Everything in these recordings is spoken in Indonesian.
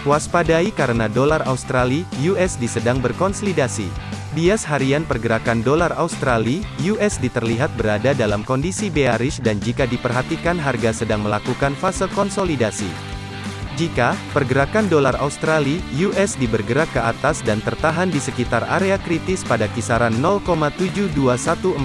Waspadai karena dolar Australia USD sedang berkonsolidasi. Bias harian pergerakan dolar Australia USD terlihat berada dalam kondisi bearish dan jika diperhatikan harga sedang melakukan fase konsolidasi. Jika pergerakan dolar Australia USD bergerak ke atas dan tertahan di sekitar area kritis pada kisaran 0,72140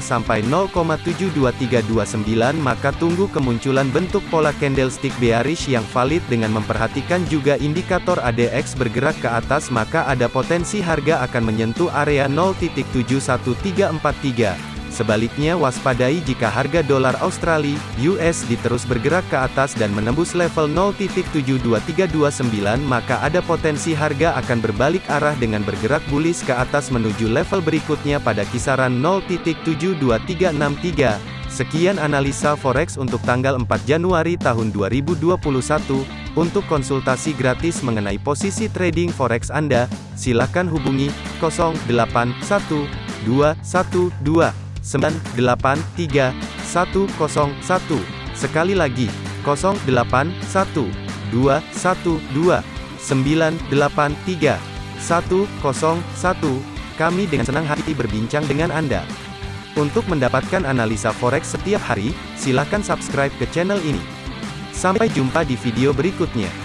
sampai 0,72329 maka tunggu kemunculan bentuk pola candlestick bearish yang valid dengan memperhatikan juga indikator ADX bergerak ke atas maka ada potensi harga akan menyentuh area 0.71343 Sebaliknya waspadai jika harga dolar Australia (USD) terus bergerak ke atas dan menembus level 0.72329 maka ada potensi harga akan berbalik arah dengan bergerak bullish ke atas menuju level berikutnya pada kisaran 0.72363. Sekian analisa forex untuk tanggal 4 Januari tahun 2021. Untuk konsultasi gratis mengenai posisi trading forex Anda, silakan hubungi 081212 983 101. Sekali lagi, 081 212 983 101. Kami dengan senang hati berbincang dengan Anda. Untuk mendapatkan analisa forex setiap hari, silakan subscribe ke channel ini. Sampai jumpa di video berikutnya.